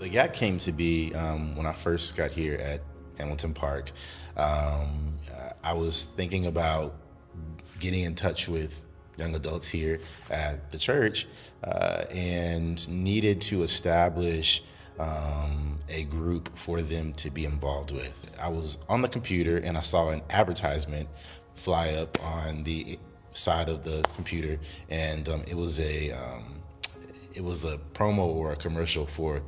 The gap came to be um, when I first got here at Hamilton Park. Um, I was thinking about getting in touch with young adults here at the church uh, and needed to establish um, a group for them to be involved with. I was on the computer and I saw an advertisement fly up on the side of the computer, and um, it was a um, it was a promo or a commercial for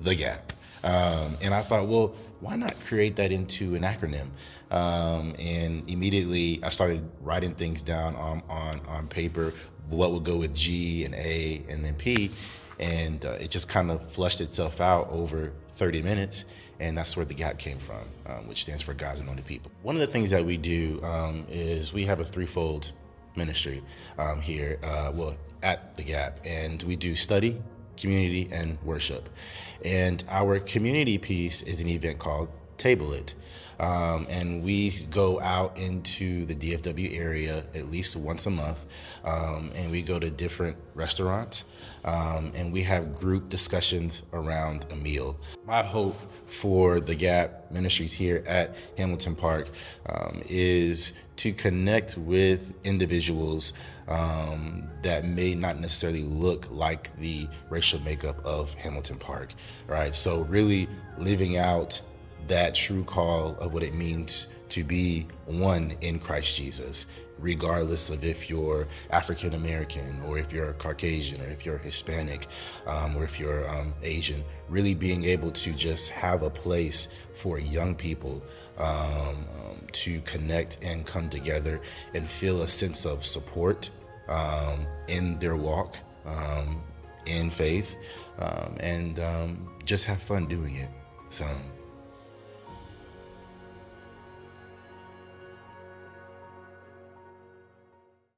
the Gap, um, and I thought, well, why not create that into an acronym? Um, and immediately I started writing things down on, on, on paper, what would go with G and A and then P, and uh, it just kind of flushed itself out over 30 minutes and that's where the gap came from um, which stands for god's anointed people. One of the things that we do um, is we have a threefold ministry um, here uh, well at the gap and we do study community and worship. And our community piece is an event called table it um, and we go out into the DFW area at least once a month, um, and we go to different restaurants, um, and we have group discussions around a meal. My hope for the Gap Ministries here at Hamilton Park um, is to connect with individuals um, that may not necessarily look like the racial makeup of Hamilton Park, right? So really living out that true call of what it means to be one in Christ Jesus, regardless of if you're African American or if you're Caucasian or if you're Hispanic um, or if you're um, Asian, really being able to just have a place for young people um, um to connect and come together and feel a sense of support um, in their walk um, in faith and just have fun doing it. So.